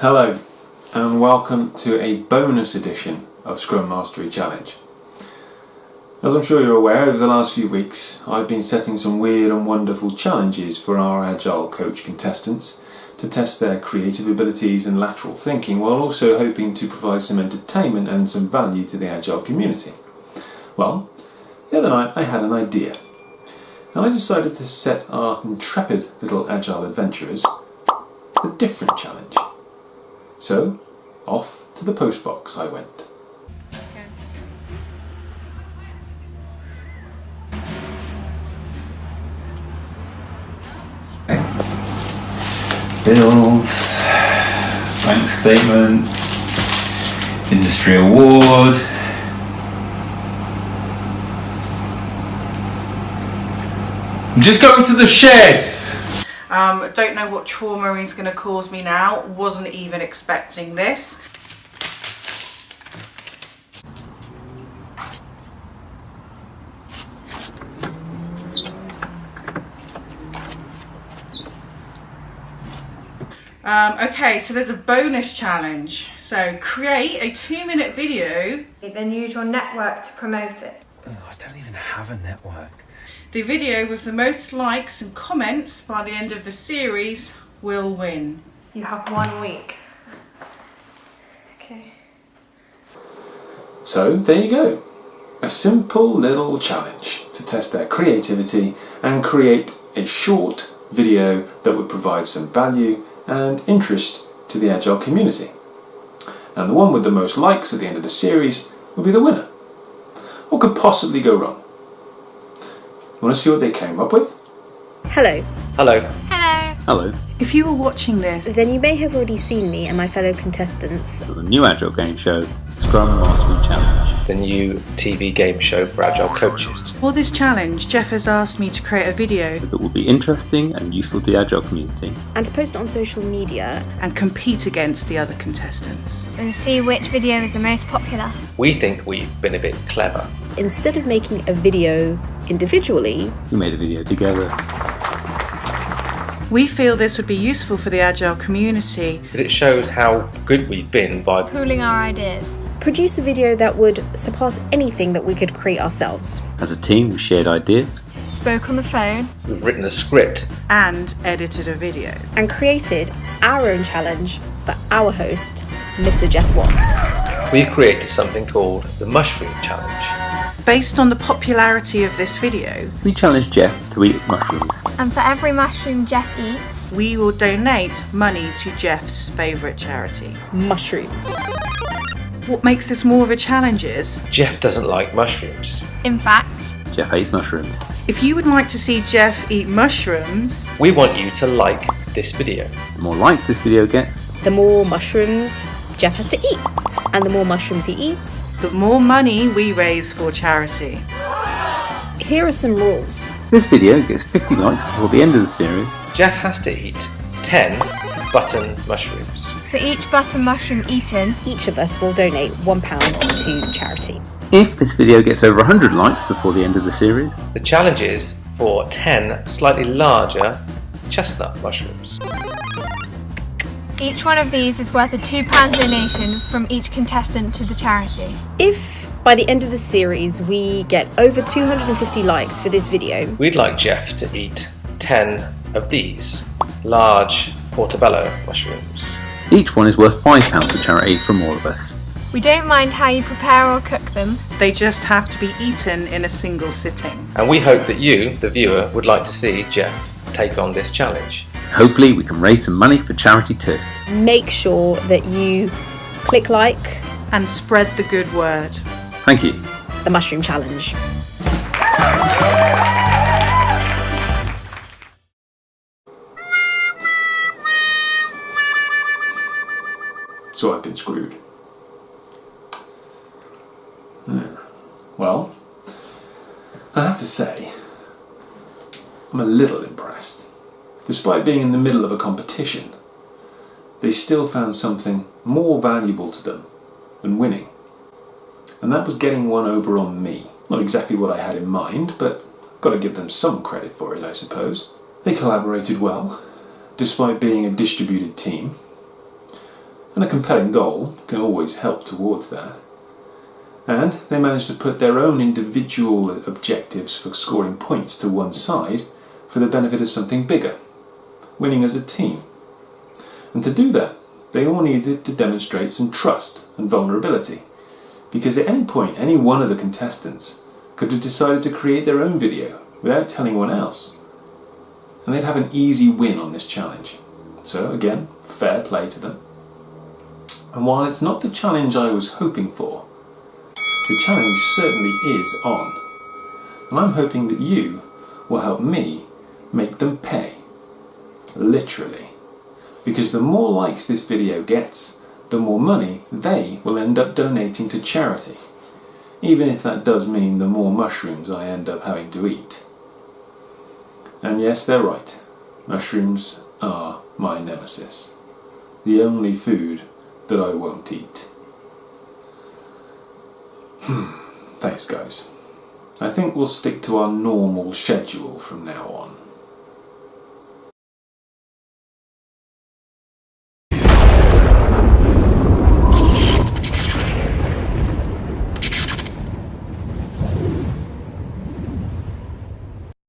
Hello and welcome to a bonus edition of Scrum Mastery Challenge. As I'm sure you're aware, over the last few weeks I've been setting some weird and wonderful challenges for our Agile Coach contestants to test their creative abilities and lateral thinking while also hoping to provide some entertainment and some value to the Agile community. Well, the other night I had an idea and I decided to set our intrepid little Agile adventurers a different challenge. So, off to the postbox I went. bills, bank statement, industry award. I'm just going to the shed. Um, don't know what trauma he's going to cause me now. Wasn't even expecting this. Um, okay, so there's a bonus challenge. So create a two minute video. Then use your network to promote it. Oh, I don't even have a network. The video with the most likes and comments by the end of the series will win. You have one week. Okay. So, there you go. A simple little challenge to test their creativity and create a short video that would provide some value and interest to the Agile community. And the one with the most likes at the end of the series will be the winner. What could possibly go wrong? Want to see what they came up with? Hello. Hello. Hello. Hello. If you were watching this, Then you may have already seen me and my fellow contestants. The new Agile game show, Scrum Mastery Challenge. the new TV game show for Agile coaches. for this challenge, Jeff has asked me to create a video That will be interesting and useful to the Agile community. And to post it on social media. and compete against the other contestants. And see which video is the most popular. We think we've been a bit clever. Instead of making a video individually, We made a video together. We feel this would be useful for the Agile community Because it shows how good we've been by Pooling our ideas. produce a video that would surpass anything that we could create ourselves. As a team, we shared ideas. Spoke on the phone. we've written a script. and edited a video. And created our own challenge for our host, Mr. Jeff Watts. We've created something called the Mushroom Challenge. Based on the popularity of this video, We challenge Jeff to eat mushrooms. And for every mushroom Jeff eats, we will donate money to Jeff's favourite charity. Mushrooms. What makes this more of a challenge is Jeff doesn't like mushrooms. in fact, Jeff hates mushrooms. if you would like to see Jeff eat mushrooms, We want you to like this video. The more likes this video gets, The more mushrooms Jeff has to eat. And the more mushrooms he eats, the more money we raise for charity. here are some rules. this video gets 50 likes before the end of the series. Jeff has to eat 10 button mushrooms. for each button mushroom eaten, Each of us will donate £1 to charity. If this video gets over 100 likes before the end of the series, The challenge is for 10 slightly larger chestnut mushrooms. Each one of these is worth a £2 donation from each contestant to the charity. If by the end of the series we get over 250 likes for this video, We'd like Jeff to eat 10 of these large portobello mushrooms. each one is worth £5 for charity from all of us. We don't mind how you prepare or cook them. They just have to be eaten in a single sitting. And we hope that you, the viewer, would like to see Jeff take on this challenge. Hopefully, we can raise some money for charity too. make sure that you click like And spread the good word. Thank you. the mushroom challenge. So I've been screwed. Hmm. Well, I have to say, I'm a little impressed. Despite being in the middle of a competition, they still found something more valuable to them than winning. And that was getting one over on me. Not exactly what I had in mind, but got to give them some credit for it, I suppose. They collaborated well, despite being a distributed team. and a compelling goal can always help towards that. And they managed to put their own individual objectives for scoring points to one side for the benefit of something bigger, winning as a team. And to do that, they all needed to demonstrate some trust and vulnerability, because at any point any one of the contestants could have decided to create their own video without telling anyone else. And they'd have an easy win on this challenge. So again, fair play to them. And while it's not the challenge I was hoping for, the challenge certainly is on. And I'm hoping that you will help me make them pay. Literally. Because the more likes this video gets, the more money they will end up donating to charity. Even if that does mean the more mushrooms I end up having to eat. And yes, they're right. Mushrooms are my nemesis. The only food that I won't eat. Hmm. Thanks guys. I think we'll stick to our normal schedule from now on.